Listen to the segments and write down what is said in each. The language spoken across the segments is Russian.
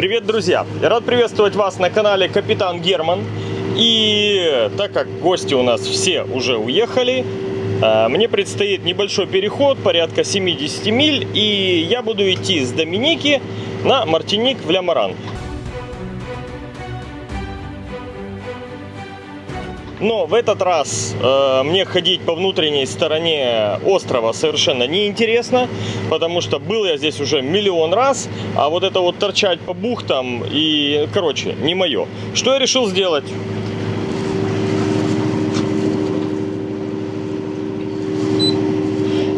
Привет, друзья! Я рад приветствовать вас на канале Капитан Герман. И так как гости у нас все уже уехали, э, мне предстоит небольшой переход, порядка 70 миль, и я буду идти с Доминики на Мартиник в Лямаран. Но в этот раз э, мне ходить по внутренней стороне острова совершенно неинтересно, потому что был я здесь уже миллион раз, а вот это вот торчать по бухтам и, короче, не мое. Что я решил сделать?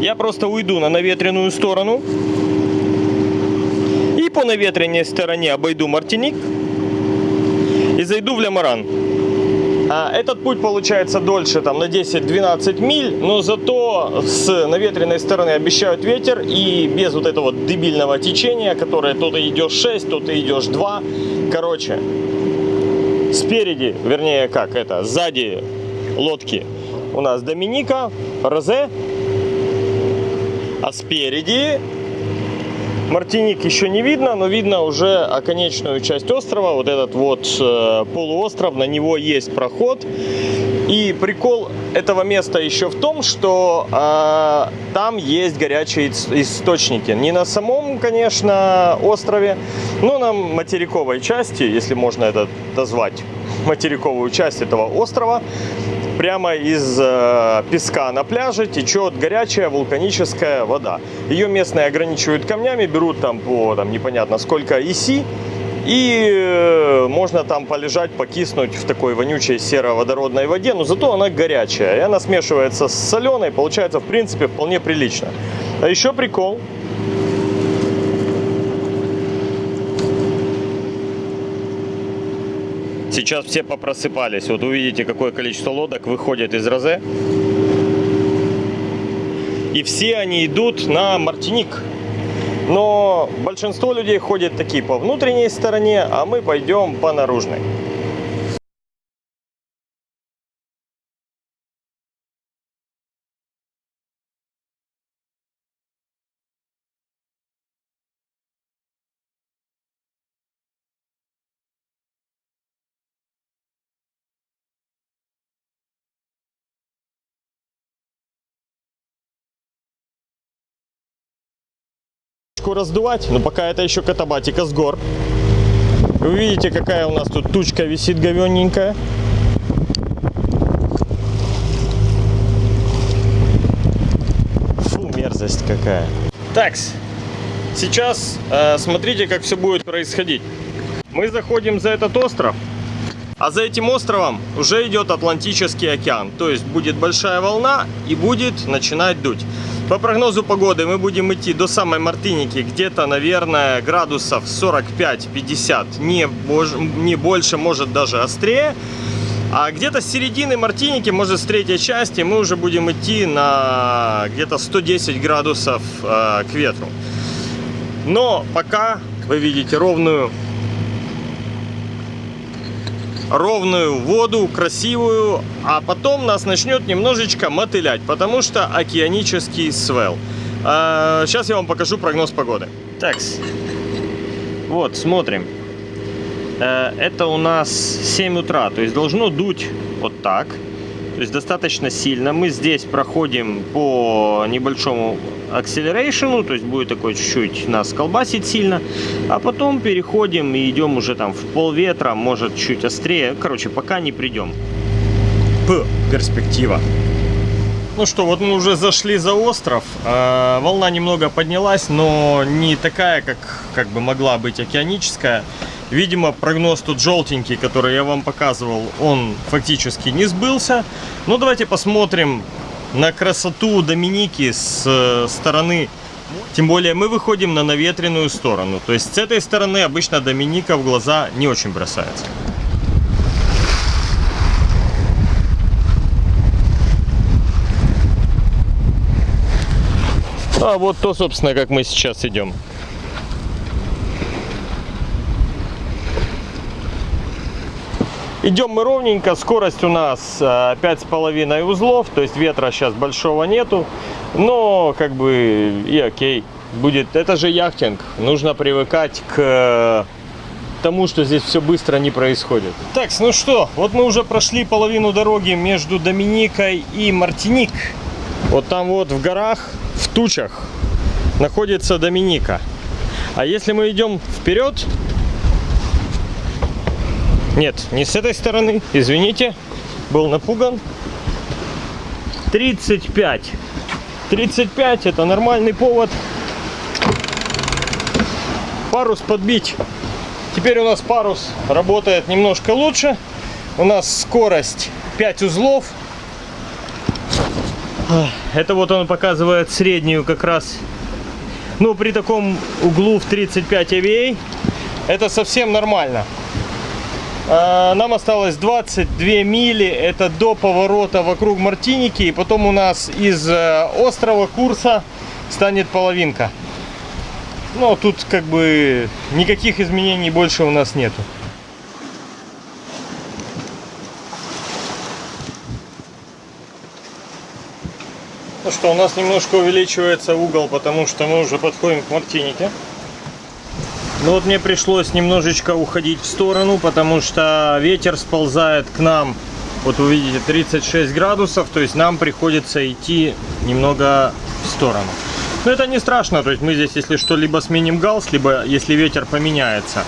Я просто уйду на наветренную сторону и по наветренной стороне обойду Мартиник и зайду в Лямаран. А, Этот путь получается дольше, там на 10-12 миль, но зато с наветренной стороны обещают ветер и без вот этого дебильного течения, которое то ты идешь 6, то ты идешь 2. Короче, спереди, вернее как это, сзади лодки у нас Доминика, Розе, а спереди Мартиник еще не видно, но видно уже оконечную часть острова, вот этот вот э, полуостров, на него есть проход. И прикол этого места еще в том, что э, там есть горячие источники. Не на самом, конечно, острове, но на материковой части, если можно это назвать, материковую часть этого острова прямо из э, песка на пляже течет горячая вулканическая вода. Ее местные ограничивают камнями, берут там по там, непонятно сколько иси, и э, можно там полежать, покиснуть в такой вонючей сероводородной воде, но зато она горячая. И она смешивается с соленой, получается в принципе вполне прилично. А еще прикол, Сейчас все попросыпались. Вот увидите, какое количество лодок выходит из Розе. И все они идут на Мартиник. Но большинство людей ходят такие по внутренней стороне, а мы пойдем по наружной. Раздувать, но пока это еще катабатика с гор. Вы видите, какая у нас тут тучка висит говенненькая. Фу, мерзость какая. Так, сейчас э, смотрите, как все будет происходить. Мы заходим за этот остров, а за этим островом уже идет Атлантический океан. То есть будет большая волна и будет начинать дуть. По прогнозу погоды мы будем идти до самой Мартыники, где-то, наверное, градусов 45-50, не, не больше, может даже острее. А где-то с середины Мартиники, может с третьей части, мы уже будем идти на где-то 110 градусов э, к ветру. Но пока вы видите ровную ровную воду, красивую, а потом нас начнет немножечко мотылять, потому что океанический свел. А, сейчас я вам покажу прогноз погоды. Так, вот, смотрим. Э, это у нас 7 утра, то есть должно дуть вот так. То есть достаточно сильно. Мы здесь проходим по небольшому акселерейшену, то есть будет такой чуть-чуть нас колбасить сильно, а потом переходим и идем уже там в пол ветра, может чуть острее, короче, пока не придем. П, перспектива. Ну что, вот мы уже зашли за остров, э, волна немного поднялась, но не такая, как, как бы могла быть океаническая. Видимо, прогноз тут желтенький, который я вам показывал, он фактически не сбылся. Ну, давайте посмотрим на красоту Доминики с э, стороны. Тем более мы выходим на наветренную сторону. То есть с этой стороны обычно Доминика в глаза не очень бросается. А вот то, собственно, как мы сейчас идем. Идем мы ровненько, скорость у нас э, пять с половиной узлов, то есть ветра сейчас большого нету, но как бы и окей. Будет, это же яхтинг, нужно привыкать к тому, что здесь все быстро не происходит. Так, ну что, вот мы уже прошли половину дороги между Доминикой и Мартиник. Вот там вот в горах, в тучах, находится Доминика. А если мы идем вперед... Нет, не с этой стороны, извините, был напуган. 35. 35 это нормальный повод парус подбить. Теперь у нас парус работает немножко лучше. У нас скорость 5 узлов. Это вот он показывает среднюю как раз. Ну, при таком углу в 35 AVA это совсем нормально. А, нам осталось 22 мили, это до поворота вокруг Мартиники. И потом у нас из э, острова курса станет половинка. Но тут как бы никаких изменений больше у нас нету. Ну что, у нас немножко увеличивается угол, потому что мы уже подходим к Мартинике. Ну вот мне пришлось немножечко уходить в сторону, потому что ветер сползает к нам. Вот вы видите 36 градусов, то есть нам приходится идти немного в сторону. Но это не страшно, то есть мы здесь, если что, либо сменим галс, либо если ветер поменяется,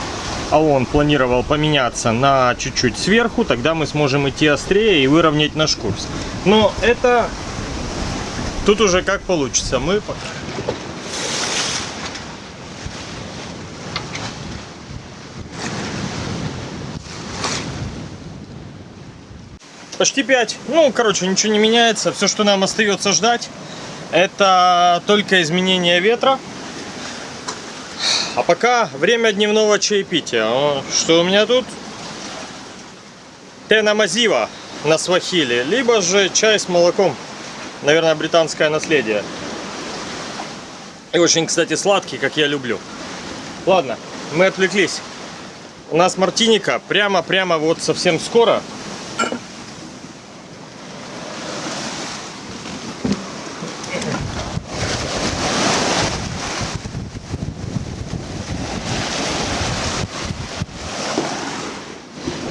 а он планировал поменяться на чуть-чуть сверху, тогда мы сможем идти острее и выровнять наш курс. Но это тут уже как получится. Мы Почти 5. Ну, короче, ничего не меняется. Все, что нам остается ждать, это только изменение ветра. А пока время дневного чаепития. Что у меня тут? Тена Мазива на свахиле, либо же чай с молоком. Наверное, британское наследие. И очень, кстати, сладкий, как я люблю. Ладно, мы отвлеклись. У нас Мартиника прямо-прямо вот совсем скоро.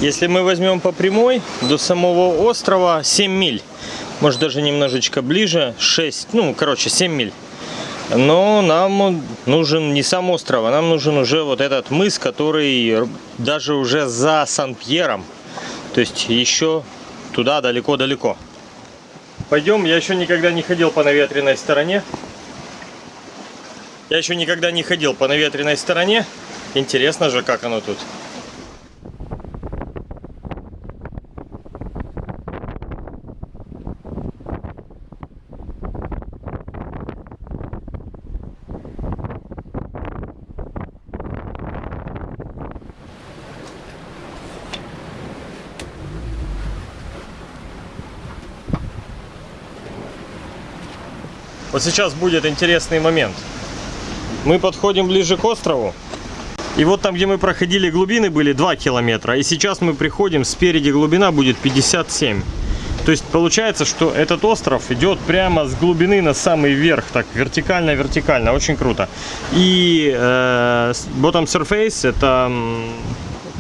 Если мы возьмем по прямой, до самого острова 7 миль. Может даже немножечко ближе, 6, ну короче 7 миль. Но нам нужен не сам остров, а нам нужен уже вот этот мыс, который даже уже за Сан-Пьером. То есть еще туда далеко-далеко. Пойдем, я еще никогда не ходил по наветренной стороне. Я еще никогда не ходил по наветренной стороне. Интересно же, как оно тут. Вот сейчас будет интересный момент. Мы подходим ближе к острову. И вот там, где мы проходили глубины, были 2 километра. И сейчас мы приходим, спереди глубина будет 57. То есть получается, что этот остров идет прямо с глубины на самый верх, так вертикально-вертикально, очень круто. И э, bottom surface это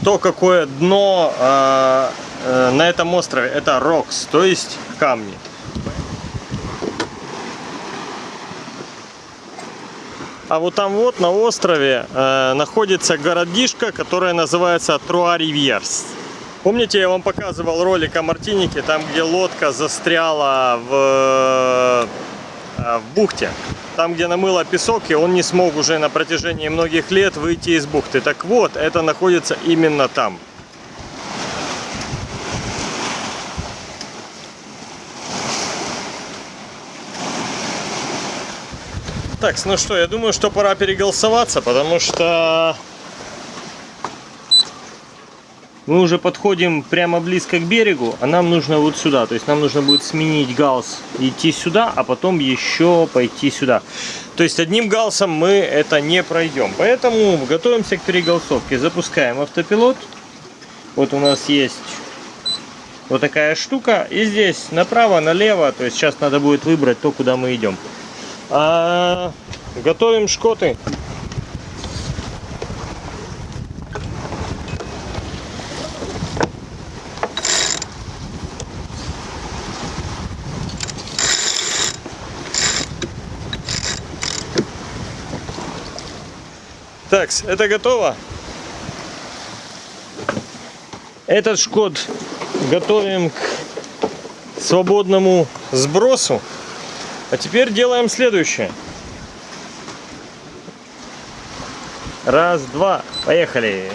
то, какое дно э, э, на этом острове, это rocks, то есть камни. А вот там вот на острове э, находится городишко, которое называется Труа-Ривьерс. Помните, я вам показывал ролик о Мартинике, там где лодка застряла в, э, в бухте. Там, где намыло песок, и он не смог уже на протяжении многих лет выйти из бухты. Так вот, это находится именно там. Так, ну что, я думаю, что пора переголосоваться, потому что мы уже подходим прямо близко к берегу, а нам нужно вот сюда. То есть нам нужно будет сменить галс, идти сюда, а потом еще пойти сюда. То есть одним галсом мы это не пройдем. Поэтому готовимся к переголосовке. Запускаем автопилот. Вот у нас есть вот такая штука. И здесь направо, налево. То есть сейчас надо будет выбрать то, куда мы идем. А, готовим шкоты. Так, это готово. Этот шкот готовим к свободному сбросу. А теперь делаем следующее. Раз, два, поехали.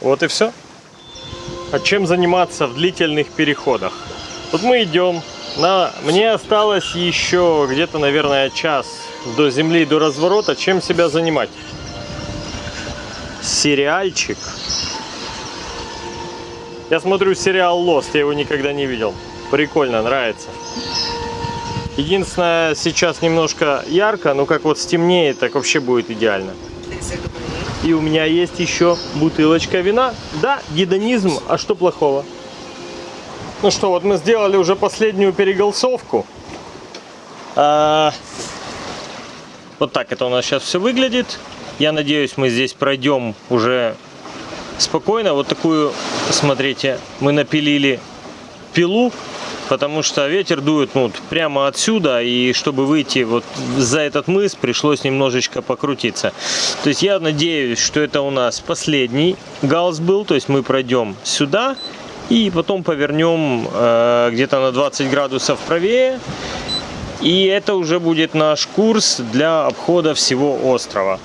Вот и все. А чем заниматься в длительных переходах? Тут мы идем. На... Мне осталось еще где-то, наверное, час до земли, до разворота. Чем себя занимать? Сериальчик. Я смотрю сериал Lost, я его никогда не видел. Прикольно, нравится. Единственное, сейчас немножко ярко, но как вот стемнеет, так вообще будет идеально. И у меня есть еще бутылочка вина. Да, гедонизм, а что плохого? Ну что, вот мы сделали уже последнюю переголосовку. А, вот так это у нас сейчас все выглядит. Я надеюсь, мы здесь пройдем уже спокойно. Вот такую, смотрите, мы напилили пилу потому что ветер дует ну, прямо отсюда, и чтобы выйти вот за этот мыс, пришлось немножечко покрутиться. То есть я надеюсь, что это у нас последний галс был, то есть мы пройдем сюда, и потом повернем э, где-то на 20 градусов правее, и это уже будет наш курс для обхода всего острова.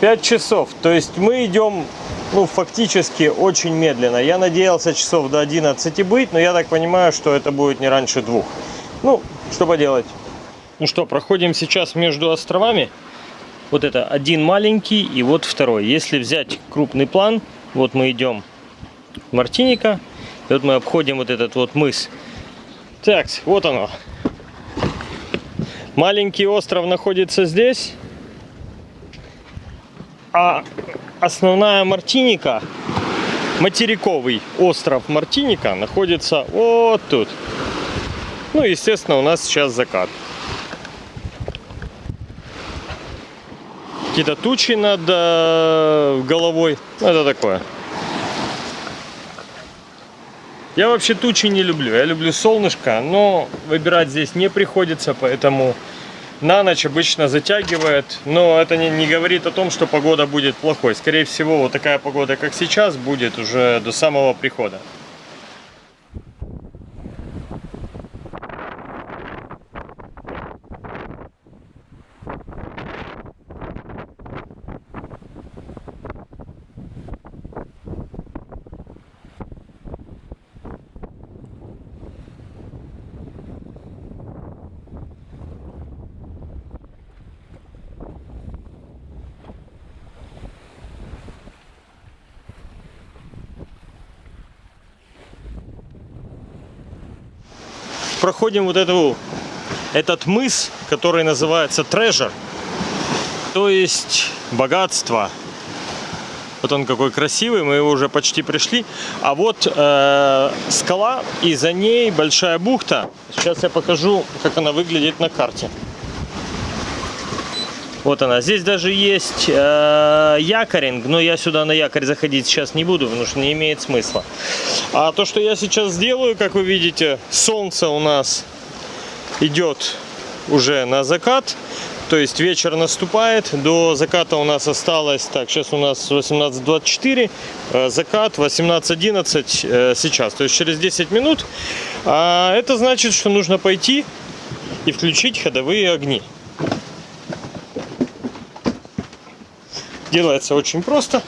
5 часов, то есть мы идем ну, фактически очень медленно. Я надеялся часов до 11 быть, но я так понимаю, что это будет не раньше двух. Ну, что поделать. Ну что, проходим сейчас между островами. Вот это один маленький и вот второй. Если взять крупный план, вот мы идем в Мартиника, и вот мы обходим вот этот вот мыс. Так, вот оно. Маленький остров находится здесь, а основная Мартиника, материковый остров Мартиника находится вот тут. Ну, естественно, у нас сейчас закат. Какие-то тучи над э, головой. Ну, это такое. Я вообще тучи не люблю. Я люблю солнышко, но выбирать здесь не приходится, поэтому на ночь обычно затягивает, но это не, не говорит о том, что погода будет плохой. Скорее всего, вот такая погода, как сейчас, будет уже до самого прихода. Проходим вот эту, этот мыс, который называется Treasure, то есть богатство. Вот он какой красивый, мы его уже почти пришли. А вот э, скала, и за ней большая бухта. Сейчас я покажу, как она выглядит на карте. Вот она. Здесь даже есть э, якоринг, но я сюда на якорь заходить сейчас не буду, потому что не имеет смысла. А то, что я сейчас сделаю, как вы видите, солнце у нас идет уже на закат. То есть вечер наступает, до заката у нас осталось, так, сейчас у нас 18.24, э, закат 18.11 э, сейчас, то есть через 10 минут. А это значит, что нужно пойти и включить ходовые огни. Делается очень просто.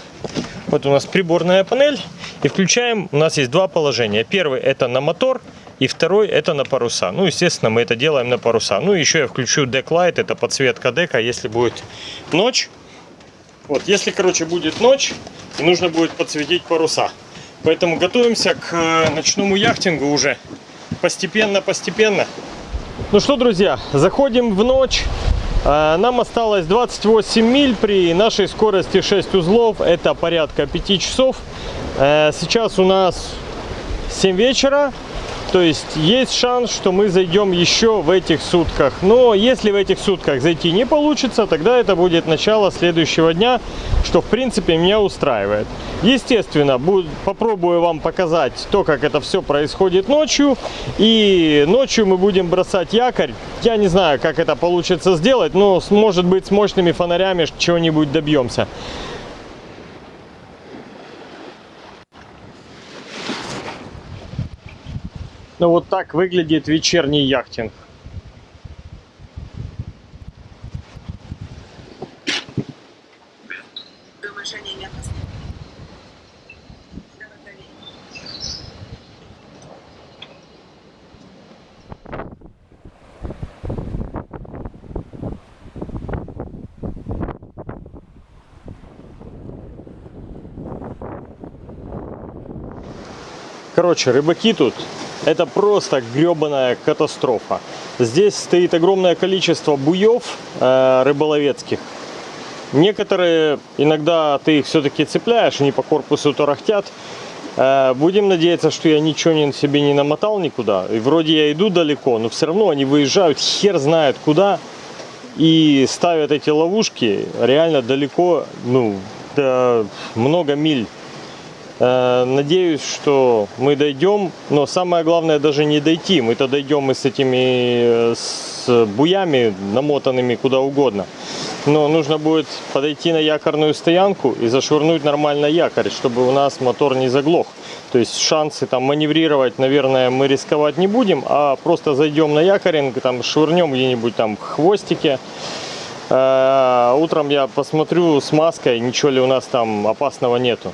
Вот у нас приборная панель. И включаем, у нас есть два положения. Первый это на мотор, и второй это на паруса. Ну, естественно, мы это делаем на паруса. Ну, еще я включу Light, это подсветка дека, если будет ночь. Вот, если, короче, будет ночь, нужно будет подсветить паруса. Поэтому готовимся к э, ночному яхтингу уже. Постепенно-постепенно. Ну что, друзья, заходим в ночь. Э, нам осталось 28 миль при нашей скорости 6 узлов. Это порядка 5 часов. Э, сейчас у нас 7 вечера. То есть есть шанс, что мы зайдем еще в этих сутках. Но если в этих сутках зайти не получится, тогда это будет начало следующего дня, что в принципе меня устраивает. Естественно, буду, попробую вам показать то, как это все происходит ночью. И ночью мы будем бросать якорь. Я не знаю, как это получится сделать, но может быть с мощными фонарями чего-нибудь добьемся. Ну вот так выглядит вечерний яхтинг. Короче, рыбаки тут это просто гребаная катастрофа. Здесь стоит огромное количество буев э, рыболовецких. Некоторые, иногда ты их все-таки цепляешь, они по корпусу тарахтят. Э, будем надеяться, что я ничего не, себе не намотал никуда. И вроде я иду далеко, но все равно они выезжают хер знает куда. И ставят эти ловушки реально далеко, ну, много миль надеюсь, что мы дойдем, но самое главное даже не дойти. Мы-то дойдем и с этими э, с буями намотанными куда угодно. Но нужно будет подойти на якорную стоянку и зашвырнуть нормально якорь, чтобы у нас мотор не заглох. То есть шансы там маневрировать, наверное, мы рисковать не будем, а просто зайдем на якоринг, там швырнем где-нибудь там в хвостике. Э, утром я посмотрю с маской, ничего ли у нас там опасного нету.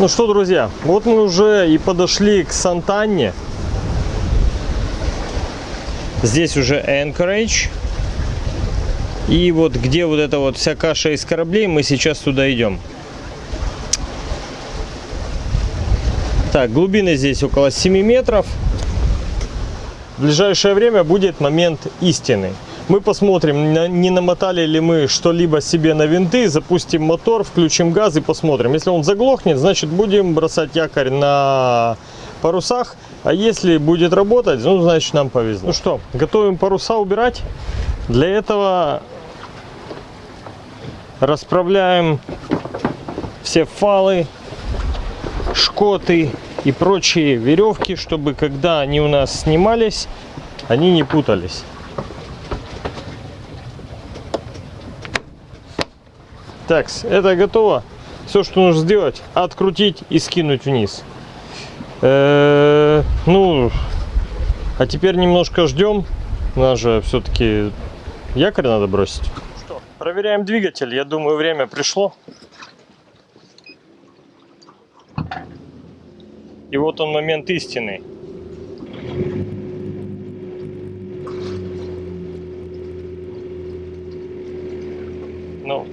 Ну что, друзья, вот мы уже и подошли к Сантанне. Здесь уже Anchorage. И вот где вот эта вот вся каша из кораблей, мы сейчас туда идем. Так, глубины здесь около 7 метров. В ближайшее время будет момент истины. Мы посмотрим, не намотали ли мы что-либо себе на винты, запустим мотор, включим газ и посмотрим. Если он заглохнет, значит будем бросать якорь на парусах. А если будет работать, ну значит нам повезло. Ну что, готовим паруса убирать. Для этого расправляем все фалы, шкоты и прочие веревки, чтобы когда они у нас снимались, они не путались. Так, это готово. Все, что нужно сделать, открутить и скинуть вниз. Э -э ну, а теперь немножко ждем. Нас же все-таки якорь надо бросить. Что, проверяем двигатель. Я думаю, время пришло. И вот он момент истины.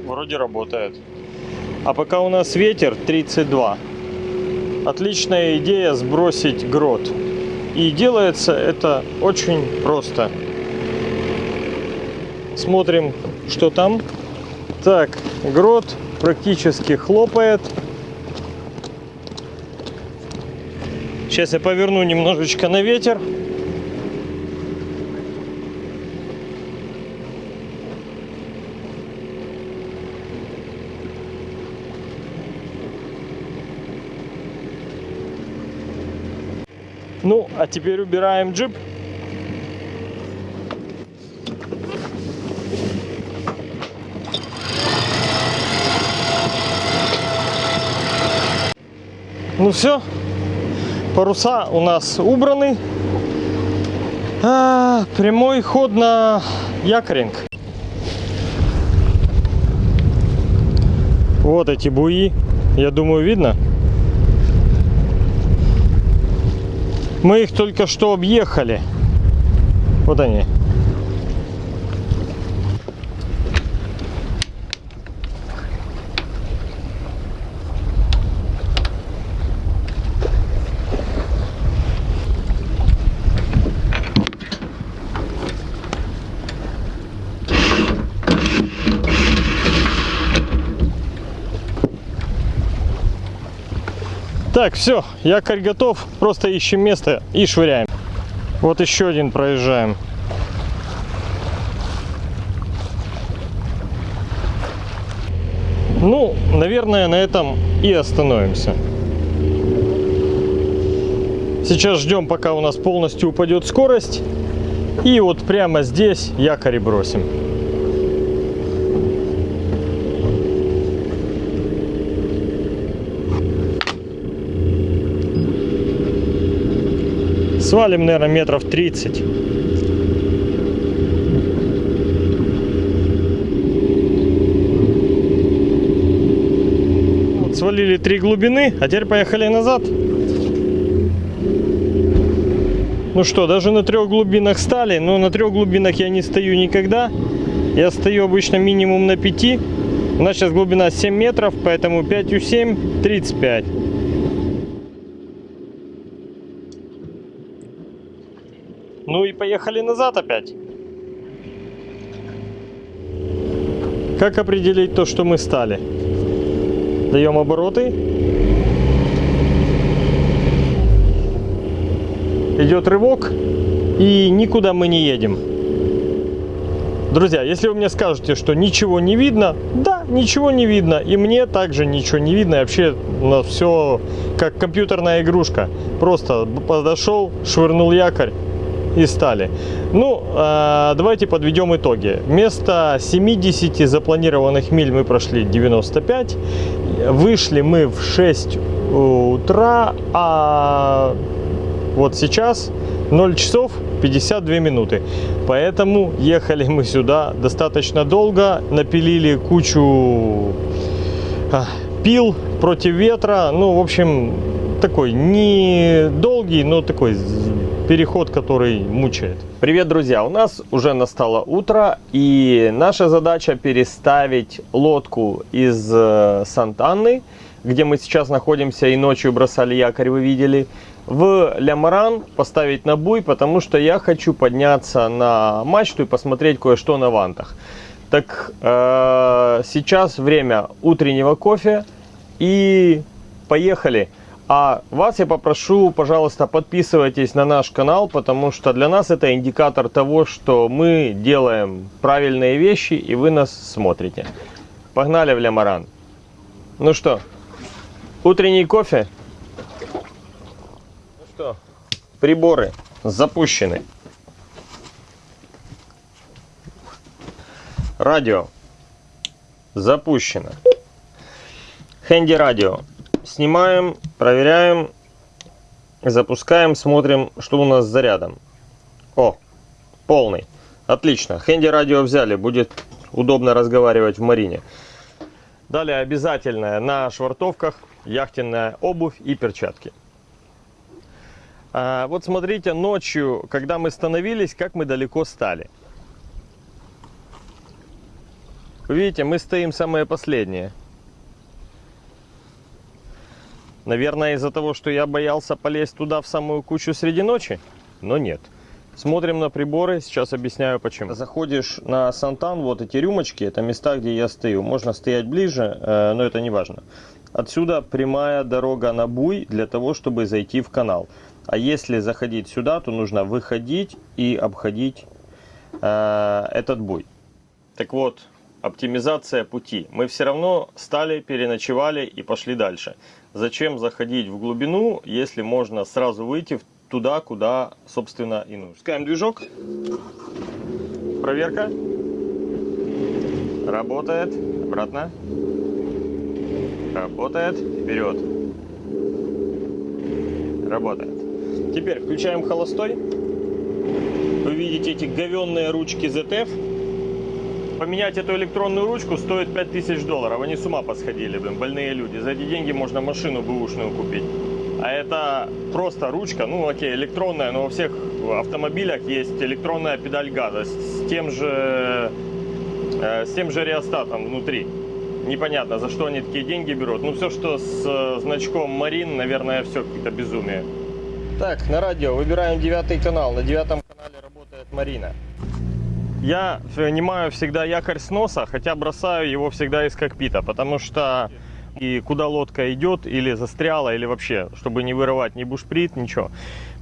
Вроде работает. А пока у нас ветер 32. Отличная идея сбросить грот. И делается это очень просто. Смотрим, что там. Так, грот практически хлопает. Сейчас я поверну немножечко на ветер. Ну, а теперь убираем джип. Ну все, паруса у нас убраны. А, прямой ход на якоринг. Вот эти буи. Я думаю, видно. Мы их только что объехали. Вот они. Так, все, якорь готов. Просто ищем место и швыряем. Вот еще один проезжаем. Ну, наверное, на этом и остановимся. Сейчас ждем, пока у нас полностью упадет скорость. И вот прямо здесь якорь бросим. Свалим, наверное, метров 30. Вот, свалили три глубины, а теперь поехали назад. Ну что, даже на трех глубинах стали, но на трех глубинах я не стою никогда. Я стою обычно минимум на 5. У нас сейчас глубина 7 метров, поэтому 5 у 7 35. Ну и поехали назад опять. Как определить то, что мы стали? Даем обороты. Идет рывок. И никуда мы не едем. Друзья, если вы мне скажете, что ничего не видно, да, ничего не видно. И мне также ничего не видно. И вообще у нас все как компьютерная игрушка. Просто подошел, швырнул якорь и стали. Ну, э, давайте подведем итоги. Вместо 70 запланированных миль мы прошли 95. Вышли мы в 6 утра, а вот сейчас 0 часов 52 минуты. Поэтому ехали мы сюда достаточно долго, напилили кучу а, пил против ветра. Ну, в общем, такой не долгий, но такой переход, который мучает. Привет, друзья! У нас уже настало утро, и наша задача переставить лодку из э, Сант-Анны, где мы сейчас находимся и ночью бросали якорь, вы видели, в Лямаран поставить на буй, потому что я хочу подняться на мачту и посмотреть кое-что на вантах. Так, э, сейчас время утреннего кофе, и поехали! А вас я попрошу, пожалуйста, подписывайтесь на наш канал, потому что для нас это индикатор того, что мы делаем правильные вещи и вы нас смотрите. Погнали в Лямаран. Ну что, утренний кофе? Ну что, приборы запущены. Радио запущено. Хэнди радио снимаем, проверяем, запускаем, смотрим, что у нас с зарядом. О, полный. Отлично. Хэнди радио взяли, будет удобно разговаривать в марине. Далее обязательно на швартовках яхтенная обувь и перчатки. А, вот смотрите, ночью, когда мы становились, как мы далеко стали. Видите, мы стоим самые последние. Наверное, из-за того, что я боялся полезть туда в самую кучу среди ночи, но нет. Смотрим на приборы, сейчас объясняю почему. Заходишь на Сантан, вот эти рюмочки, это места, где я стою. Можно стоять ближе, э, но это не важно. Отсюда прямая дорога на буй для того, чтобы зайти в канал. А если заходить сюда, то нужно выходить и обходить э, этот буй. Так вот, оптимизация пути. Мы все равно стали, переночевали и пошли дальше. Зачем заходить в глубину, если можно сразу выйти туда, куда, собственно, и нужно. Пускаем движок. Проверка. Работает. Обратно. Работает. Вперед. Работает. Теперь включаем холостой. видите эти говенные ручки ZF. Поменять эту электронную ручку стоит 5000 долларов. Они с ума посходили, блин, больные люди. За эти деньги можно машину бэушную купить. А это просто ручка, ну окей, электронная, но во всех автомобилях есть электронная педаль газа с тем же, э, с тем же реостатом внутри. Непонятно, за что они такие деньги берут. Ну, все, что с э, значком Марин, наверное, все какое-то безумие. Так, на радио выбираем девятый канал. На девятом канале работает Марина. Я снимаю всегда якорь с носа, хотя бросаю его всегда из кокпита, потому что и куда лодка идет, или застряла, или вообще, чтобы не вырывать ни бушприт, ничего.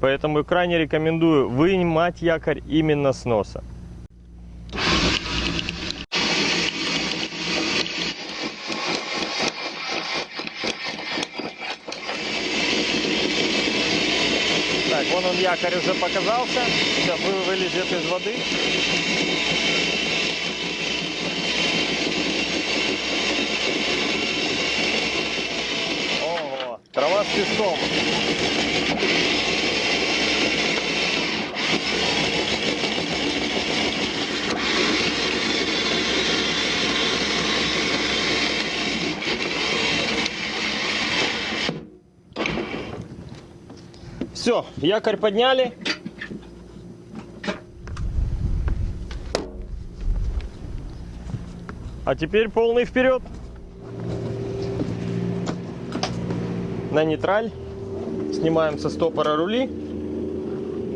Поэтому крайне рекомендую вынимать якорь именно с носа. Так, вон он якорь уже показался. Сейчас вы- вылезет из воды. Ого, трава с песком. Все, якорь подняли. А теперь полный вперед. На нейтраль. Снимаем со стопора рули.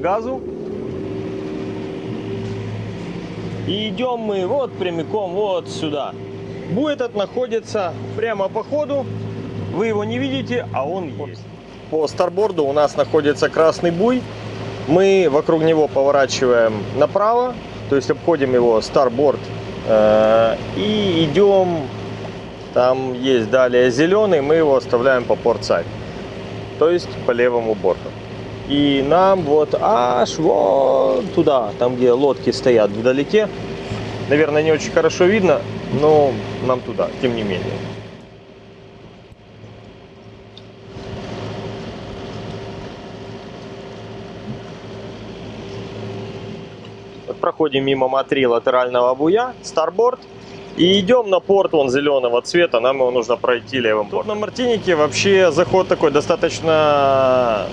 Газу. И идем мы вот прямиком вот сюда. Буй этот находится прямо по ходу. Вы его не видите, а он есть. По старборду у нас находится красный буй. Мы вокруг него поворачиваем направо, то есть обходим его старборд э, и идем. Там есть далее зеленый, мы его оставляем по портсайд, то есть по левому борту. И нам вот аж вот туда, там где лодки стоят вдалеке, наверное, не очень хорошо видно, но нам туда, тем не менее. Вот проходим мимо Ма-3 латерального буя, старборд. И идем на порт вон зеленого цвета, нам его нужно пройти левым Тут на Мартинике вообще заход такой достаточно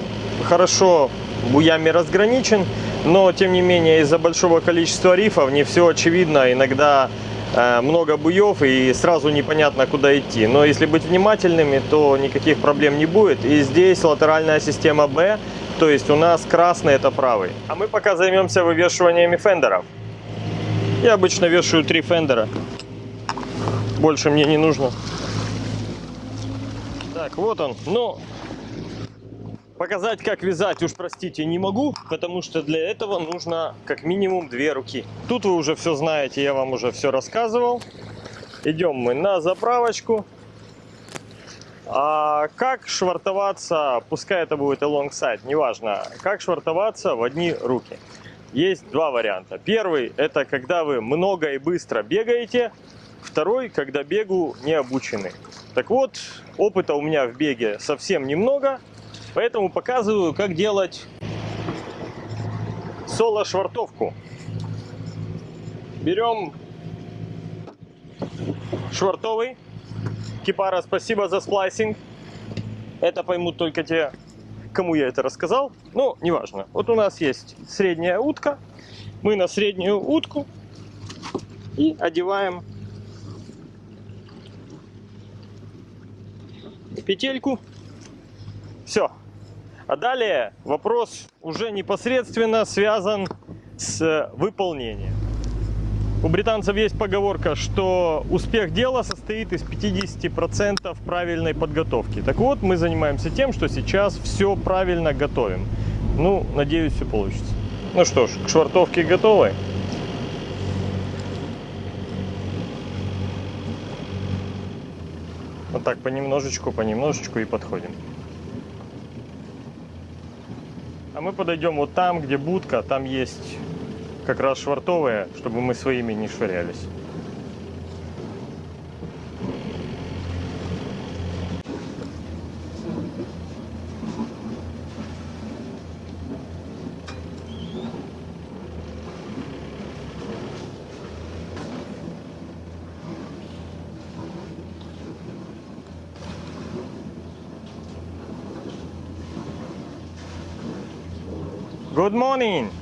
хорошо буями разграничен, но тем не менее из-за большого количества рифов не все очевидно, иногда э, много буев и сразу непонятно куда идти. Но если быть внимательными, то никаких проблем не будет. И здесь латеральная система B, то есть у нас красный это правый. А мы пока займемся вывешиваниями фендеров. Я обычно вешаю три фендера. Больше мне не нужно. Так, вот он. Ну, показать, как вязать, уж простите, не могу, потому что для этого нужно как минимум две руки. Тут вы уже все знаете, я вам уже все рассказывал. Идем мы на заправочку. А как швартоваться, пускай это будет alongside, неважно, как швартоваться в одни руки. Есть два варианта. Первый, это когда вы много и быстро бегаете. Второй, когда бегу не обучены. Так вот, опыта у меня в беге совсем немного, поэтому показываю, как делать соло-швартовку. Берем швартовый. Кипара, спасибо за сплайсинг. Это поймут только те, кому я это рассказал. Ну, неважно. Вот у нас есть средняя утка. Мы на среднюю утку и одеваем петельку. Все. А далее вопрос уже непосредственно связан с выполнением. У британцев есть поговорка, что успех дела состоит из 50% правильной подготовки. Так вот, мы занимаемся тем, что сейчас все правильно готовим. Ну, надеюсь, все получится. Ну что ж, к швартовке готовы. Вот так понемножечку, понемножечку и подходим. А мы подойдем вот там, где будка, там есть как раз швартовые, чтобы мы своими не швырялись. Good morning.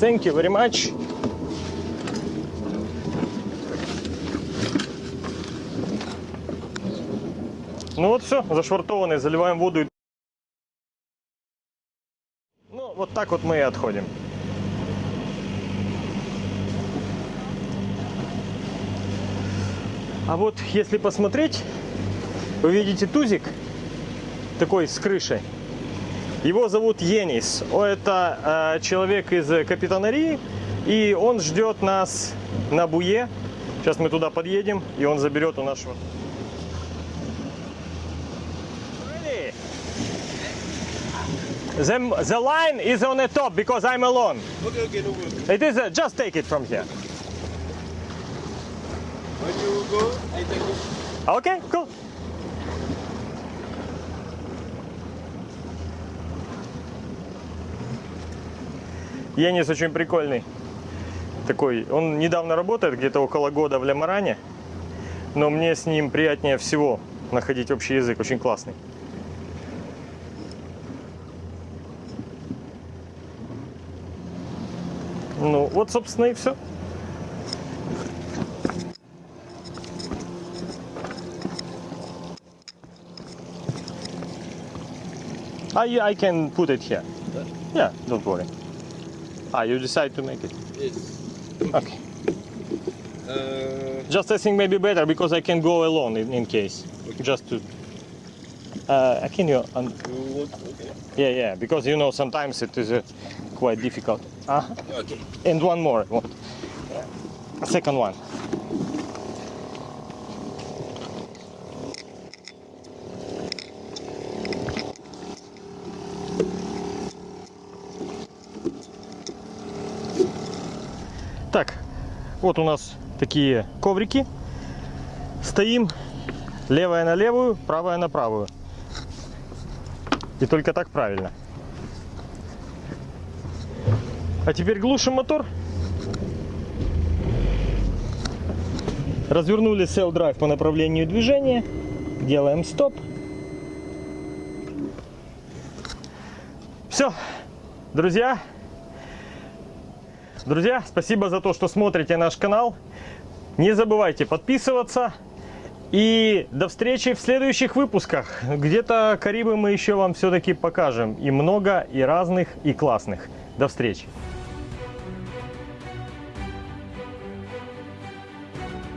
Thank you very much. Ну вот все, зашвартованный, заливаем воду. Ну, вот так вот мы и отходим. А вот если посмотреть, вы видите тузик такой с крышей. Его зовут Енис. Это э, человек из э, капитанарии, и он ждет нас на Буе. Сейчас мы туда подъедем, и он заберет у нашего. Ready? The, the line is on the top because I'm alone. Okay, okay, no problem. It is uh, just take it from here. When you go, I take it. Okay, cool. Енис очень прикольный. Такой, он недавно работает, где-то около года в Лямаране, но мне с ним приятнее всего находить общий язык, очень классный. Ну, вот, собственно, и все. I, I can put it here. Yeah, don't worry. Ah, you decide to make it. Yes. Okay. Uh, Just I think maybe better because I can go alone in, in case. Just to. Uh, can you? Okay. yeah, yeah. Because you know sometimes it is uh, quite difficult. Uh, Okay. and one more. One. Second one. Вот у нас такие коврики. Стоим левая на левую, правая на правую. И только так правильно. А теперь глушим мотор. Развернули Cell Drive по направлению движения. Делаем стоп. Все, друзья. Друзья, спасибо за то, что смотрите наш канал. Не забывайте подписываться. И до встречи в следующих выпусках. Где-то Карибы мы еще вам все-таки покажем. И много, и разных, и классных. До встречи.